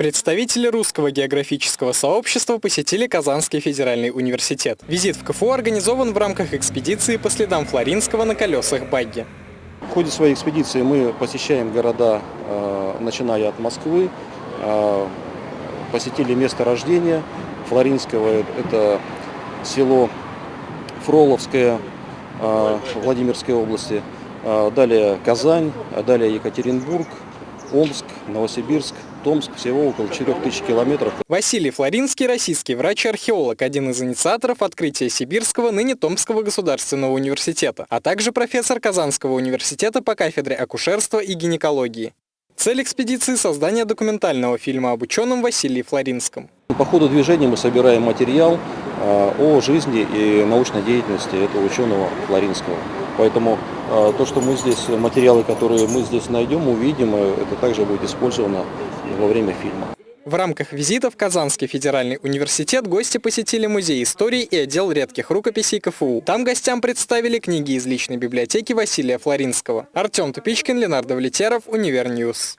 Представители русского географического сообщества посетили Казанский федеральный университет. Визит в КФУ организован в рамках экспедиции по следам Флоринского на колесах багги. В ходе своей экспедиции мы посещаем города, э, начиная от Москвы, э, посетили место рождения Флоринского, это село Фроловское э, Владимирской области, далее Казань, далее Екатеринбург, Омск, Новосибирск, Томск, всего около 4000 километров. Василий Флоринский, российский врач и археолог, один из инициаторов открытия Сибирского, ныне Томского государственного университета, а также профессор Казанского университета по кафедре акушерства и гинекологии. Цель экспедиции – создание документального фильма об ученом Василии Флоринском. По ходу движения мы собираем материал а, о жизни и научной деятельности этого ученого Флоринского. Поэтому а, то, что мы здесь, материалы, которые мы здесь найдем, увидим, э, это также будет использовано во время фильма. В рамках визита в Казанский федеральный университет гости посетили музей истории и отдел редких рукописей КФУ. Там гостям представили книги из личной библиотеки Василия Флоринского. Артем Тупичкин, Ленар Давлетьяров, Univer News.